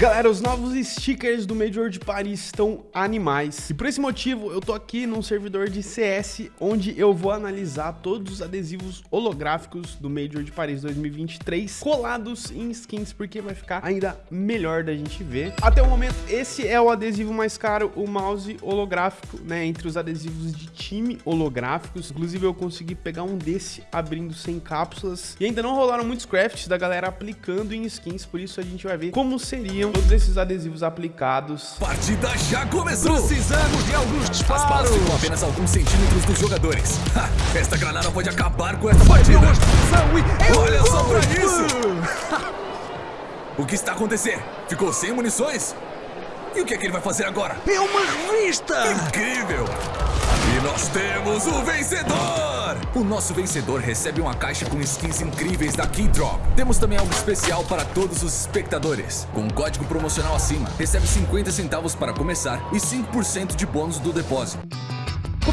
Galera, os novos stickers do Major de Paris estão animais. E por esse motivo, eu tô aqui num servidor de CS, onde eu vou analisar todos os adesivos holográficos do Major de Paris 2023, colados em skins, porque vai ficar ainda melhor da gente ver. Até o momento, esse é o adesivo mais caro, o mouse holográfico, né, entre os adesivos de time holográficos. Inclusive, eu consegui pegar um desse abrindo sem cápsulas. E ainda não rolaram muitos crafts da galera aplicando em skins, por isso a gente vai ver como seria todos esses adesivos aplicados. Partida já começou! Precisamos de alguns disparos! As balas ficam apenas alguns centímetros dos jogadores. Ha, esta granada pode acabar com essa partida! Olha só pra isso! o que está acontecendo? Ficou sem munições? E o que é que ele vai fazer agora? É uma revista! Incrível! E nós temos o vencedor! O nosso vencedor recebe uma caixa com skins incríveis da Keydrop. Temos também algo especial para todos os espectadores. Com um código promocional acima, recebe 50 centavos para começar e 5% de bônus do depósito.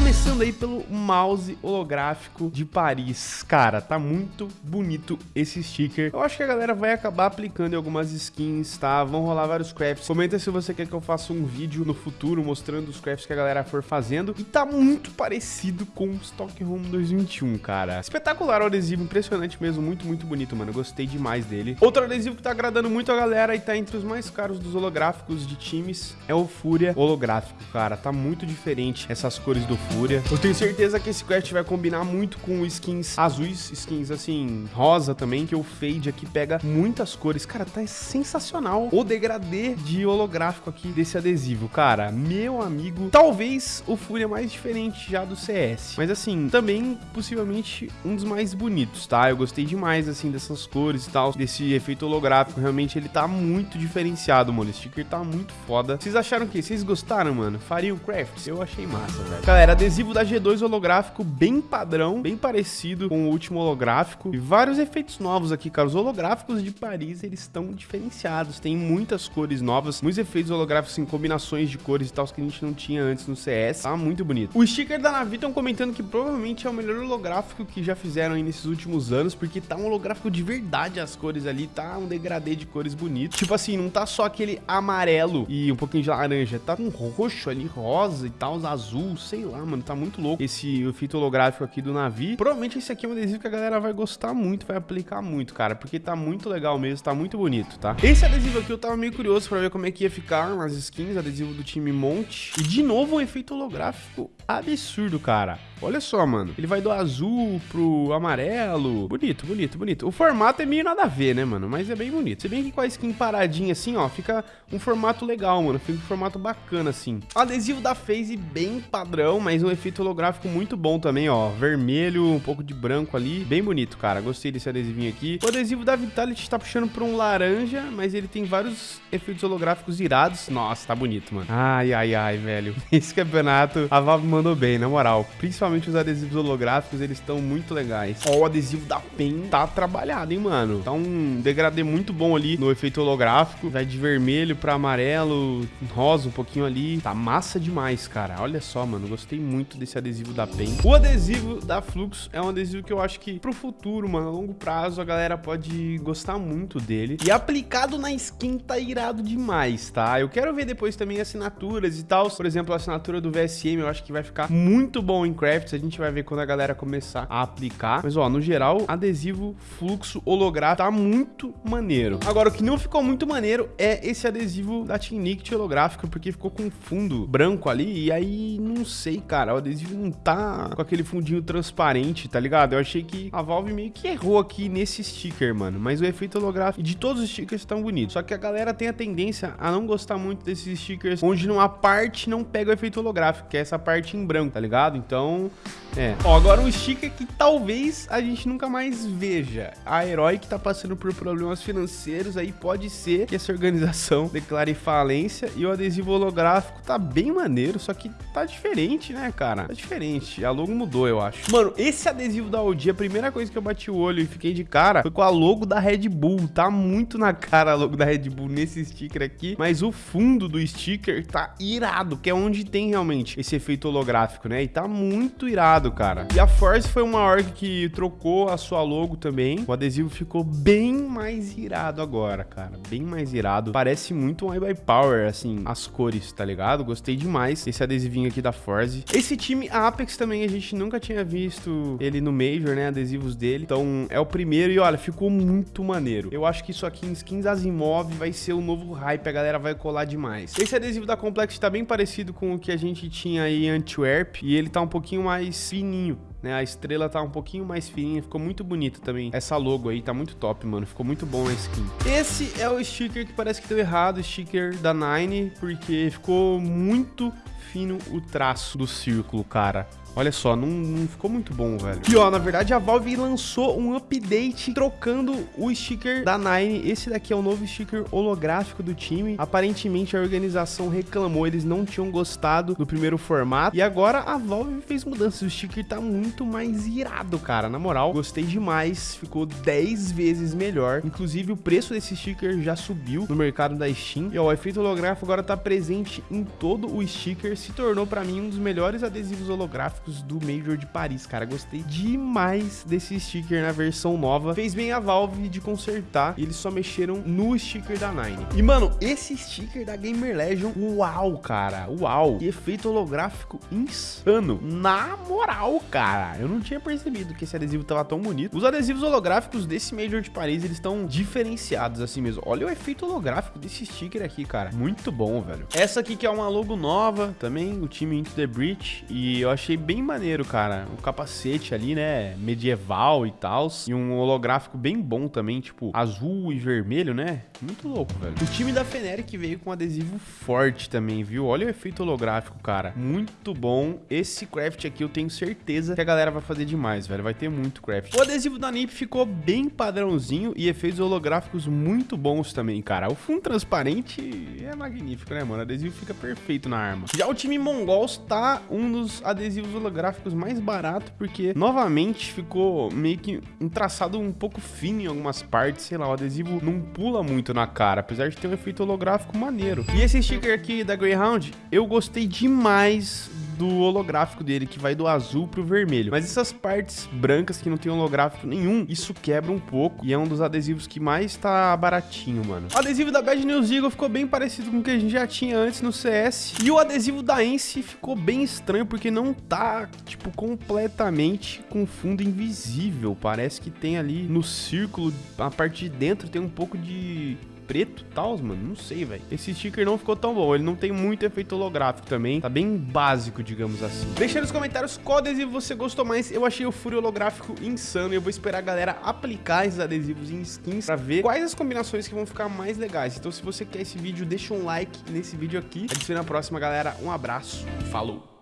Começando aí pelo mouse holográfico de Paris. Cara, tá muito bonito esse sticker. Eu acho que a galera vai acabar aplicando em algumas skins, tá? Vão rolar vários crafts. Comenta se você quer que eu faça um vídeo no futuro mostrando os crafts que a galera for fazendo. E tá muito parecido com Stockholm 2021, cara. Espetacular o adesivo, impressionante mesmo. Muito, muito bonito, mano. Gostei demais dele. Outro adesivo que tá agradando muito a galera e tá entre os mais caros dos holográficos de times é o Fúria holográfico, cara. Tá muito diferente essas cores do Fúria. Eu tenho certeza que esse quest vai combinar muito com skins azuis, skins assim, rosa também, que o fade aqui pega muitas cores. Cara, tá sensacional o degradê de holográfico aqui desse adesivo, cara. Meu amigo, talvez o Fúria mais diferente já do CS. Mas assim, também possivelmente um dos mais bonitos, tá? Eu gostei demais, assim, dessas cores e tal, desse efeito holográfico. Realmente ele tá muito diferenciado, mano. O sticker tá muito foda. Vocês acharam que? Vocês gostaram, mano? Faria o craft? Eu achei massa, velho. Galera, adesivo da G2 holográfico bem padrão, bem parecido com o último holográfico. E vários efeitos novos aqui, cara. Os holográficos de Paris, eles estão diferenciados. Tem muitas cores novas, muitos efeitos holográficos em combinações de cores e tal que a gente não tinha antes no CS. Tá muito bonito. O sticker da Navi estão comentando que provavelmente é o melhor holográfico que já fizeram aí nesses últimos anos, porque tá um holográfico de verdade as cores ali, tá um degradê de cores bonito. Tipo assim, não tá só aquele amarelo e um pouquinho de laranja, tá um roxo ali, rosa e tal, azul, sei lá, mano, tá muito louco esse efeito holográfico aqui do Navi. Provavelmente esse aqui é um adesivo que a galera vai gostar muito, vai aplicar muito, cara, porque tá muito legal mesmo, tá muito bonito, tá? Esse adesivo aqui eu tava meio curioso pra ver como é que ia ficar nas skins, adesivo do time Monte. E de novo um efeito holográfico absurdo, cara. Olha só, mano. Ele vai do azul pro amarelo. Bonito, bonito, bonito. O formato é meio nada a ver, né, mano? Mas é bem bonito. Se bem que com a skin paradinha assim, ó, fica um formato legal, mano. Fica um formato bacana, assim. Adesivo da FaZe bem padrão, mas um efeito holográfico muito bom também, ó. Vermelho, um pouco de branco ali. Bem bonito, cara. Gostei desse adesivinho aqui. O adesivo da Vitality tá puxando pra um laranja, mas ele tem vários efeitos holográficos irados. Nossa, tá bonito, mano. Ai, ai, ai, velho. Esse campeonato, a Valve mandou bem, na moral. Principalmente os adesivos holográficos, eles estão muito legais. Ó, o adesivo da PEN tá trabalhado, hein, mano. Tá um degradê muito bom ali no efeito holográfico. Vai de vermelho pra amarelo, rosa um pouquinho ali. Tá massa demais, cara. Olha só, mano. Gostei muito desse adesivo da PEN. O adesivo da Flux é um adesivo que eu acho que pro futuro, mano, a longo prazo, a galera pode gostar muito dele. E aplicado na skin tá irado demais, tá? Eu quero ver depois também assinaturas e tal. Por exemplo, a assinatura do VSM eu acho que vai ficar muito bom em crafts. A gente vai ver quando a galera começar a aplicar. Mas, ó, no geral, adesivo fluxo holográfico tá muito maneiro. Agora, o que não ficou muito maneiro é esse adesivo da Team Nicked holográfico, porque ficou com fundo branco ali. E aí, não sei, cara, o adesivo não tá com aquele fundinho transparente, tá ligado? Eu achei que a Valve meio que errou aqui nesse sticker, mano. Mas o efeito holográfico de todos os stickers estão bonitos. Só que a galera tem a tendência a não gostar muito desses stickers onde numa parte não pega o efeito holográfico, que é essa parte em branco, tá ligado? Então, é. Ó, agora um sticker que talvez a gente nunca mais veja. A Herói que tá passando por problemas financeiros aí, pode ser que essa organização declare falência e o adesivo holográfico tá bem maneiro, só que tá diferente, né, né, cara? Tá diferente. A logo mudou, eu acho. Mano, esse adesivo da OG, a primeira coisa que eu bati o olho e fiquei de cara foi com a logo da Red Bull. Tá muito na cara a logo da Red Bull nesse sticker aqui, mas o fundo do sticker tá irado, que é onde tem realmente esse efeito holográfico, né? E tá muito irado, cara. E a Force foi uma org que trocou a sua logo também. O adesivo ficou bem mais irado agora, cara. Bem mais irado. Parece muito um by Power, assim, as cores, tá ligado? Gostei demais esse adesivinho aqui da Force. Esse time Apex também a gente nunca tinha visto ele no Major, né? Adesivos dele. Então é o primeiro e olha, ficou muito maneiro. Eu acho que isso aqui em skins Asimov vai ser o novo hype, a galera vai colar demais. Esse adesivo da Complex tá bem parecido com o que a gente tinha aí em Antwerp e ele tá um pouquinho mais fininho né? A estrela tá um pouquinho mais fininha, ficou muito bonita também. Essa logo aí tá muito top, mano. Ficou muito bom a skin. Esse é o sticker que parece que deu errado, sticker da Nine, porque ficou muito fino o traço do círculo, cara. Olha só, não, não, ficou muito bom, velho. E ó, na verdade a Valve lançou um update trocando o sticker da Nine. Esse daqui é o novo sticker holográfico do time. Aparentemente a organização reclamou, eles não tinham gostado do primeiro formato. E agora a Valve fez mudanças. O sticker tá muito mais irado, cara. Na moral, gostei demais. Ficou 10 vezes melhor. Inclusive o preço desse sticker já subiu no mercado da Steam. E ó, o efeito holográfico agora tá presente em todo o sticker. Se tornou para mim um dos melhores adesivos holográficos do Major de Paris, cara. Gostei demais desse sticker na versão nova. Fez bem a Valve de consertar. Eles só mexeram no sticker da Nine. E, mano, esse sticker da Gamer Legion, uau, cara. Uau. Que efeito holográfico insano. Na moral, cara. Eu não tinha percebido que esse adesivo tava tão bonito. Os adesivos holográficos desse Major de Paris, eles estão diferenciados assim mesmo. Olha o efeito holográfico desse sticker aqui, cara. Muito bom, velho. Essa aqui que é uma logo nova também, o time Into the Breach. E eu achei bem maneiro, cara. O capacete ali, né, medieval e tal. E um holográfico bem bom também, tipo, azul e vermelho, né? Muito louco, velho. O time da Feneric veio com adesivo forte também, viu? Olha o efeito holográfico, cara. Muito bom. Esse craft aqui eu tenho certeza que a galera vai fazer demais, velho. Vai ter muito craft. O adesivo da NIP ficou bem padrãozinho e efeitos holográficos muito bons também, cara. O fundo transparente é magnífico, né, mano? O adesivo fica perfeito na arma. Já o time Mongols tá um dos adesivos holográficos mais barato, porque novamente ficou meio que um traçado um pouco fino em algumas partes, sei lá, o adesivo não pula muito na cara, apesar de ter um efeito holográfico maneiro. E esse sticker aqui da Greyhound, eu gostei demais do holográfico dele, que vai do azul pro vermelho. Mas essas partes brancas que não tem holográfico nenhum, isso quebra um pouco e é um dos adesivos que mais tá baratinho, mano. O adesivo da Bad News Eagle ficou bem parecido com o que a gente já tinha antes no CS. E o adesivo da Ence ficou bem estranho porque não tá, tipo, completamente com fundo invisível. Parece que tem ali no círculo, a parte de dentro tem um pouco de preto e tal, mano. Não sei, velho. Esse sticker não ficou tão bom. Ele não tem muito efeito holográfico também. Tá bem básico, digamos assim. Deixa nos comentários qual adesivo você gostou mais. Eu achei o furo holográfico insano. E eu vou esperar a galera aplicar esses adesivos em skins pra ver quais as combinações que vão ficar mais legais. Então, se você quer esse vídeo, deixa um like nesse vídeo aqui. A gente se vê na próxima, galera. Um abraço. Falou!